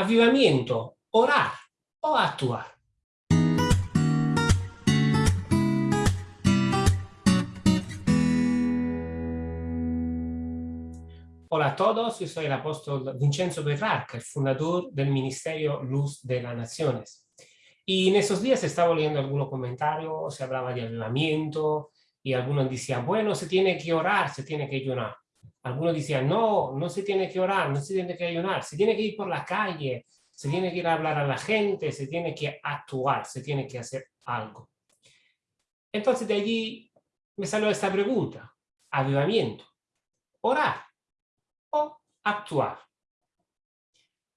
avivamiento, orar o actuar. Hola a todos, yo soy el apóstol Vincenzo Berrarca, el fundador del Ministerio Luz de las Naciones. Y en esos días estaba leyendo algunos comentarios, se hablaba de avivamiento, y algunos decían, bueno, se tiene que orar, se tiene que ayunar. Algunos decían, no, no se tiene que orar, no se tiene que ayunar, se tiene que ir por la calle, se tiene que ir a hablar a la gente, se tiene que actuar, se tiene que hacer algo. Entonces de allí me salió esta pregunta, avivamiento, orar o actuar.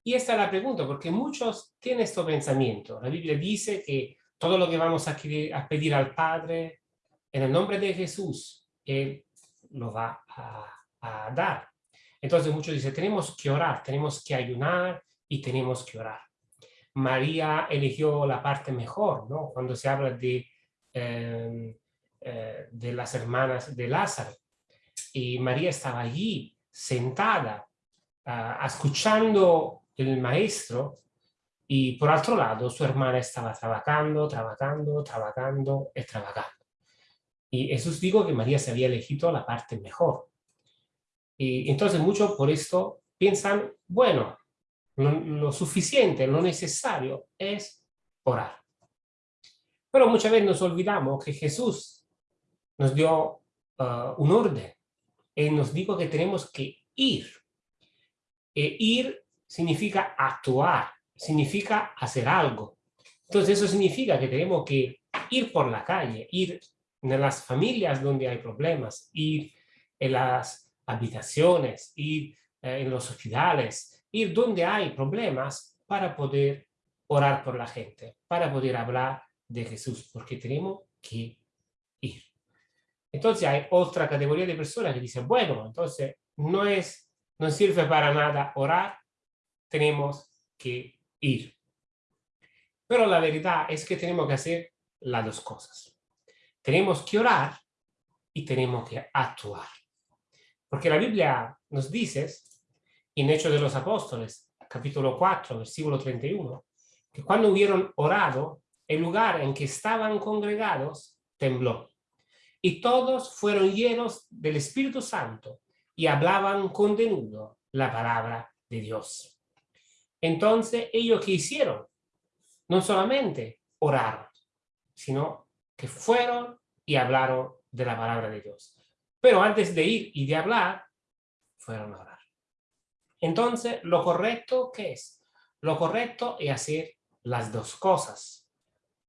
Y esta es la pregunta, porque muchos tienen este pensamiento. La Biblia dice que todo lo que vamos a, pedir al Padre, en el nombre de Jesús, Él lo va a, a dar. Entonces muchos dicen, tenemos que orar, tenemos que ayunar y tenemos que orar. María eligió la parte mejor, ¿no? Cuando se habla de, em, eh, de las hermanas de Lázaro. Y María estaba allí, sentada, uh, escuchando el maestro, y por otro lado su hermana estaba trabajando, trabajando, trabajando y trabajando. Y Jesús dijo que María se había elegido la parte mejor. Y entonces muchos por esto piensan, bueno, lo, suficiente, lo necesario es orar. Pero muchas veces nos olvidamos que Jesús nos dio uh, un orden y nos dijo que tenemos que ir. E ir significa actuar, significa hacer algo. Entonces eso significa que tenemos que ir por la calle, ir en las familias donde hay problemas, ir en las habitaciones, ir eh, en los hospitales, ir donde hay problemas para poder orar por la gente, para poder hablar de Jesús, porque tenemos que ir. Entonces hay otra categoría de personas que dicen, bueno, entonces no, es, no sirve para nada orar, tenemos que ir. Pero la verdad es que tenemos que hacer las dos cosas. Tenemos que orar y tenemos que actuar. Porque la Biblia nos dice, en Hechos de los Apóstoles, capítulo 4, versículo 31, que cuando hubieron orado, el lugar en que estaban congregados tembló. Y todos fueron llenos del Espíritu Santo y hablaban con denudo la palabra de Dios. Entonces, ellos que hicieron, no solamente oraron, sino que fueron y hablaron de la palabra de Dios. Pero antes de ir y de hablar, fueron a orar. Entonces, lo correcto, ¿qué es? Lo correcto es hacer las dos cosas.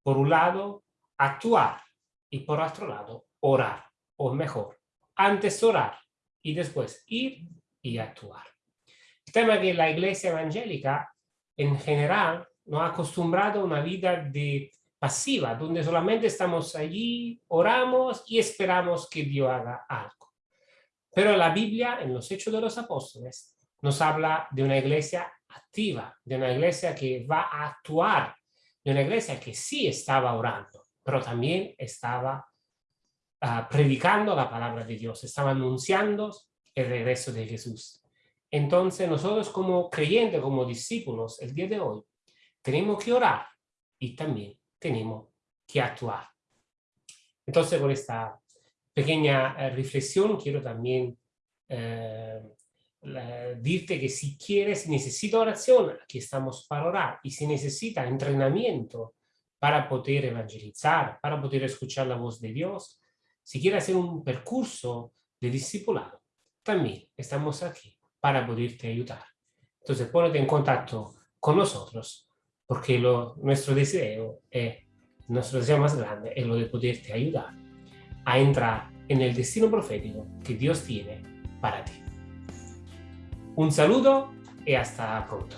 Por un lado, actuar y por otro lado, orar. O mejor, antes orar y después ir y actuar. El tema que la iglesia evangélica en general nos ha acostumbrado a una vida de pasiva, donde solamente estamos allí, oramos y esperamos que Dios haga algo. Pero la Biblia, en los Hechos de los Apóstoles, nos habla de una iglesia activa, de una iglesia que va a actuar, de una iglesia que sí estaba orando, pero también estaba uh, predicando la palabra de Dios, estaba anunciando el regreso de Jesús. Entonces nosotros como creyentes, como discípulos, el día de hoy, tenemos que orar y también tenemos que actuar. Entonces, con esta pequeña eh, reflexión, quiero también eh, decirte que si quieres, si necesita oración, aquí estamos para orar. Y si necesita entrenamiento para poder evangelizar, para poder escuchar la voz de Dios, si quieres hacer un percurso de discipulado, también estamos aquí para poderte ayudar. Entonces, ponete en contacto con nosotros porque lo, nuestro deseo es, nuestro deseo más grande es lo de poderte ayudar a entrar en el destino profético que Dios tiene para ti. Un saludo y hasta pronto.